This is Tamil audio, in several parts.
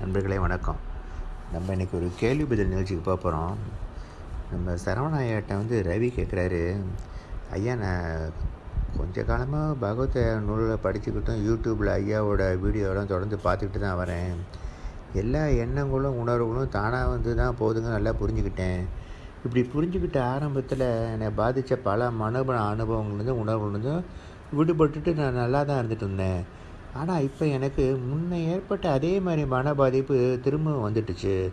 நண்பர்களே வணக்கம். நம்ம இன்றைக்கி ஒரு கேள்வி பதில் நிகழ்ச்சிக்கு போக போகிறோம் நம்ம சரவணாயிட்ட வந்து ரவி கேட்குறாரு ஐயா நான் கொஞ்ச காலமாக பகவத நூலில் படிச்சுக்கிட்டும் யூடியூப்பில் ஐயாவோட வீடியோலாம் தொடர்ந்து பார்த்துக்கிட்டு தான் வரேன். எல்லா எண்ணங்களும் உணர்வுகளும் தானாக வந்து தான் போதுங்க நல்லா புரிஞ்சுக்கிட்டேன். இப்படி புரிஞ்சுக்கிட்ட ஆரம்பத்தில் என்னை பாதித்த பல மனப அனுபவங்கள்லேருந்து உணர்வுலேருந்தும் விடுபட்டுட்டு நான் நல்லா தான் இருந்துகிட்டு இருந்தேன். ஆனால் இப்போ எனக்கு முன்ன ஏற்பட்ட அதே மாதிரி மன பாதிப்பு திரும்ப வந்துட்டுச்சு.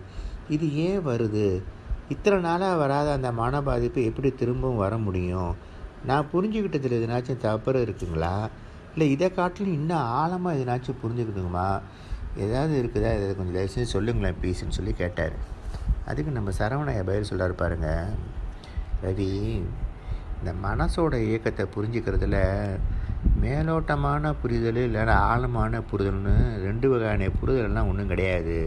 இது ஏன் வருது? இத்தனை நாளாக வராத அந்த மன பாதிப்பு எப்படி திரும்பவும் வர முடியும்? நான் புரிஞ்சுக்கிட்டதில் எதுனாச்சும் தவறு இருக்குங்களா? இல்லை இதை காட்டிலும் இன்னும் ஆழமாக எதுனாச்சும் புரிஞ்சுக்கணுமா? ஏதாவது இருக்குதா? இதை கொஞ்சம் தயவு செஞ்சு சொல்லுங்களேன் ப்ளீஸ்ன்னு சொல்லி கேட்டார். அதுக்கு நம்ம சரவணைய பயிர் சொல்கிறாரு பாருங்க. ரவி இந்த மனசோட இயக்கத்தை புரிஞ்சுக்கிறதுல மேலோட்டமான புரிதல் இல்லைன்னா ஆழமான புரிதல்னு ரெண்டு வகையான புரிதல்லாம் ஒன்றும் கிடையாது.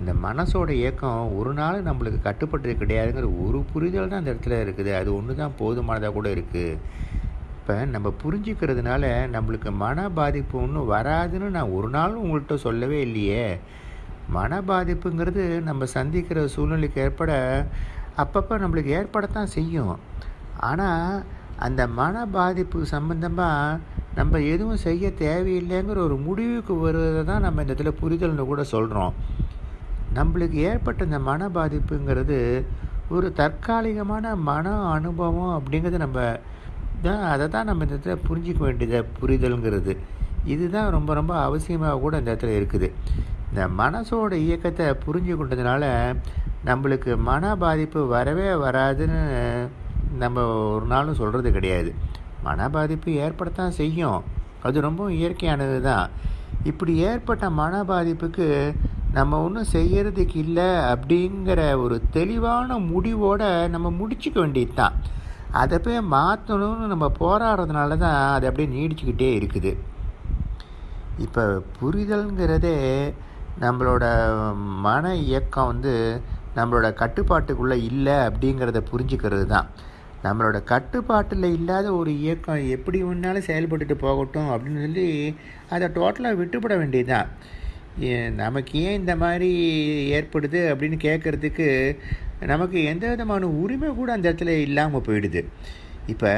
இந்த மனசோட இயக்கம் ஒரு நாள் நம்மளுக்கு கட்டுப்பட்டு கிடையாதுங்கிற ஒரு புரிதல் தான் அந்த இடத்துல இருக்குது. அது ஒன்று தான் போதுமானதாக கூட இருக்குது இப்போ நம்ம புரிஞ்சுக்கிறதுனால நம்மளுக்கு மன பாதிப்பு ஒன்றும் வராதுன்னு நான் ஒரு நாளும் உங்கள்கிட்ட சொல்லவே இல்லையே. மன பாதிப்புங்கிறது நம்ம சந்திக்கிற சூழ்நிலைக்கு ஏற்பட அப்பப்போ நம்மளுக்கு ஏற்படத்தான் செய்யும். ஆனால் அந்த மன பாதிப்பு சம்மந்தமாக நம்ம எதுவும் செய்ய தேவையில்லைங்கிற ஒரு முடிவுக்கு வருவதை தான் நம்ம இந்த இடத்துல புரிதல்னு கூட சொல்கிறோம் நம்மளுக்கு ஏற்பட்ட இந்த மன பாதிப்புங்கிறது ஒரு தற்காலிகமான மன அனுபவம் அப்படிங்கிறது நம்ம தான் அதை தான் நம்ம இந்த இடத்துல புரிஞ்சிக்க வேண்டியது புரிதல்ங்கிறது. இதுதான் ரொம்ப ரொம்ப அவசியமாக கூட இந்த இடத்துல இருக்குது. இந்த மனசோட இயக்கத்தை புரிஞ்சு கொண்டதுனால நம்மளுக்கு மன பாதிப்பு வரவே வராதுன்னு நம்ம ஒரு நாளும் சொல்கிறது கிடையாது. மன பாதிப்பு ஏற்படத்தான் செய்யும். அது ரொம்ப இயற்கையானது தான். இப்படி ஏற்பட்ட மன பாதிப்புக்கு நம்ம ஒன்றும் செய்கிறதுக்கு இல்லை அப்படிங்கிற ஒரு தெளிவான முடிவோடு நம்ம முடிச்சுக்க வேண்டியது தான் அதை போய் மாற்றணும்னு நம்ம போராடுறதுனால தான் அது அப்படியே நீடிச்சுக்கிட்டே இருக்குது. இப்போ புரிதல்ங்கிறதே நம்மளோட மன இயக்கம் வந்து நம்மளோட கட்டுப்பாட்டுக்குள்ளே இல்லை அப்படிங்கிறத புரிஞ்சுக்கிறது தான். நம்மளோட கட்டுப்பாட்டில் இல்லாத ஒரு இயக்கம் எப்படி ஒன்றாலும் செயல்பட்டுட்டு போகட்டும் அப்படின்னு சொல்லி அதை டோட்டலாக விட்டுப்பட வேண்டியதுதான் நமக்கு ஏன் இந்த மாதிரி ஏற்படுது அப்படின்னு கேட்குறதுக்கு நமக்கு எந்த விதமான உரிமை கூட அந்த இடத்துல இல்லாமல் போயிடுது. இப்போ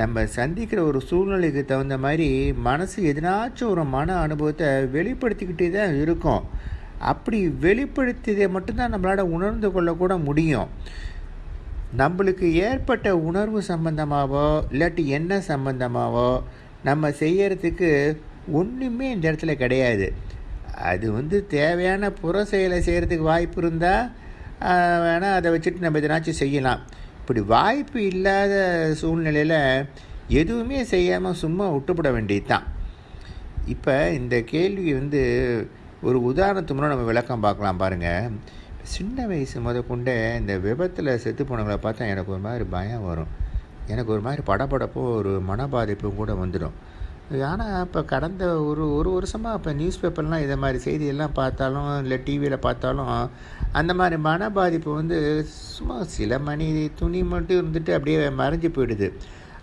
நம்ம சந்திக்கிற ஒரு சூழ்நிலைக்கு தகுந்த மாதிரி மனசு எதனாச்சும் ஒரு மன அனுபவத்தை வெளிப்படுத்திக்கிட்டே தான் இருக்கும். அப்படி வெளிப்படுத்தியதை மட்டும்தான் நம்மளால் உணர்ந்து கொள்ளக்கூட முடியும். நம்மளுக்கு ஏற்பட்ட உணர்வு சம்பந்தமாகவோ இல்லாட்டி என்ன சம்பந்தமாகவோ நம்ம செய்யறதுக்கு ஒன்றுமே இந்த இடத்துல கிடையாது. அது வந்து தேவையான புற செயலை செய்கிறதுக்கு வாய்ப்பு இருந்தால் வேணால் அதை வச்சுட்டு நம்ம எதனாச்சும் செய்யலாம். இப்படி வாய்ப்பு இல்லாத சூழ்நிலையில் எதுவுமே செய்யாமல் சும்மா விட்டுப்பட வேண்டியது தான் இப்போ இந்த கேள்வி வந்து ஒரு உதாரணத்து மூலம் நம்ம விளக்கம் பார்க்கலாம் பாருங்கள் சின்ன வயசு முத கொண்டே இந்த விபத்தில் செத்து போனவங்களை பார்த்தா எனக்கு ஒரு மாதிரி பயம் வரும். எனக்கு ஒரு மாதிரி படப்படப்போ ஒரு மனபாதிப்பும் கூட வந்துடும். ஆனால் இப்போ கடந்த ஒரு ஒரு வருஷமாக இப்போ நியூஸ் பேப்பர்லாம் இதை மாதிரி செய்தியெல்லாம் பார்த்தாலும் இல்லை டிவியில் பார்த்தாலும் அந்த மாதிரி மன பாதிப்பு வந்து சும்மா சில மணி துணி மட்டும் இருந்துட்டு அப்படியே மறைஞ்சு போயிடுது.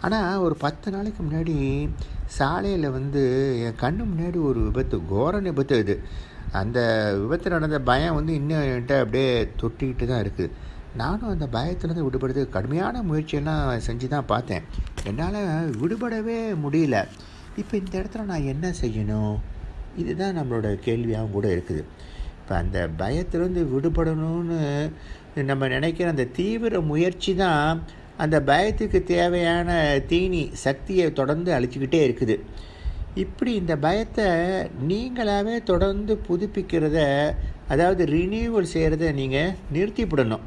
ஆனால் ஒரு பத்து நாளைக்கு முன்னாடி சாலையில் வந்து என் கண்ணு முன்னாடி ஒரு விபத்து கோர விபத்து இது அந்த விபத்து நடந்த பயம் வந்து இன்னும் என்கிட்ட அப்படியே தொட்டிக்கிட்டு தான் இருக்குது நானும் அந்த பயத்துலேருந்து விடுபடுறதுக்கு கடுமையான முயற்சியெல்லாம் செஞ்சு தான் பார்த்தேன். என்னால் விடுபடவே முடியல. இப்போ இந்த இடத்துல நான் என்ன செய்யணும்? இதுதான் நம்மளோட கேள்வியாகவும் கூட இருக்குது. இப்போ அந்த பயத்திலேருந்து விடுபடணும்னு நம்ம நினைக்கிற அந்த தீவிர முயற்சி தான் அந்த பயத்துக்கு தேவையான தீனி சக்தியை தொடர்ந்து அழிச்சிக்கிட்டே இருக்குது. இப்படி இந்த பயத்தை நீங்களாகவே தொடர்ந்து புதுப்பிக்கிறத அதாவது ரினியூவல் செய்கிறத நீங்கள் நிறுத்திவிடணும்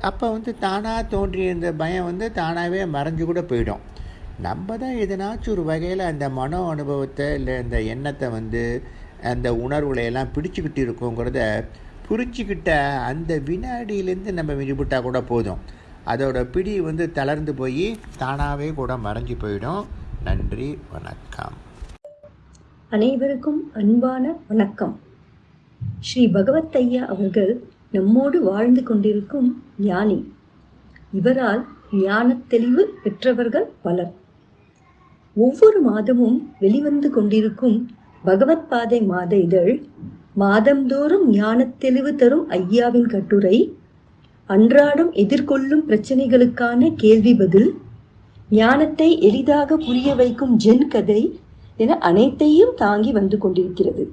அப்போ வந்து தானாக தோன்றிய இந்த பயம் வந்து தானாகவே மறைஞ்சு கூட போயிடும். நம்ம தான் எதனாச்சும் ஒரு வகையில் அந்த மனோ அனுபவத்தை இல்லை இந்த எண்ணத்தை வந்து அந்த உணர்வுகளை எல்லாம் பிடிச்சிக்கிட்டு இருக்கோங்கிறத புரிஞ்சிக்கிட்ட அந்த வினாடியிலேருந்து நம்ம விடுபட்டால் கூட போதும். அதோட பிடி வந்து தளர்ந்து போய் தானாகவே கூட மறைஞ்சு போயிடும். நன்றி வணக்கம். அனைவருக்கும் அன்பான வணக்கம். ஸ்ரீ பகவத் ஐயா அவர்கள் நம்மோடு வாழ்ந்து கொண்டிருக்கும் ஞானி. இவரால் ஞான தெளிவு பெற்றவர்கள் பலர். ஒவ்வொரு மாதமும் வெளிவந்து கொண்டிருக்கும் பகவத் பாதை மாத இதழ் மாதந்தோறும் ஞானத் தெளிவு தரும் ஐயாவின் கட்டுரை அன்றாடம் எதிர்கொள்ளும் பிரச்சனைகளுக்கான கேள்வி பதில் ஞானத்தை எளிதாக புரிய வைக்கும் ஜென் கதை என அனைத்தையும் தாங்கி வந்து கொண்டிருக்கிறது.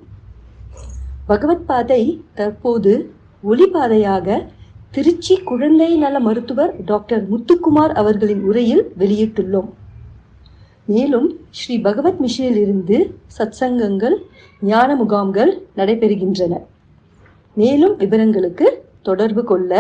பகவத் பாதை தற்போது ஒளிபாதையாக திருச்சி குழந்தை நல மருத்துவர் டாக்டர் முத்துக்குமார் அவர்களின் உரையில் வெளியிட்டுள்ளோம். மேலும் ஸ்ரீ பகவத் மிஷனிலிருந்து சத்சங்கங்கள் ஞான முகாம்கள் நடைபெறுகின்றன. மேலும் விவரங்களுக்கு தொடர்பு கொள்ள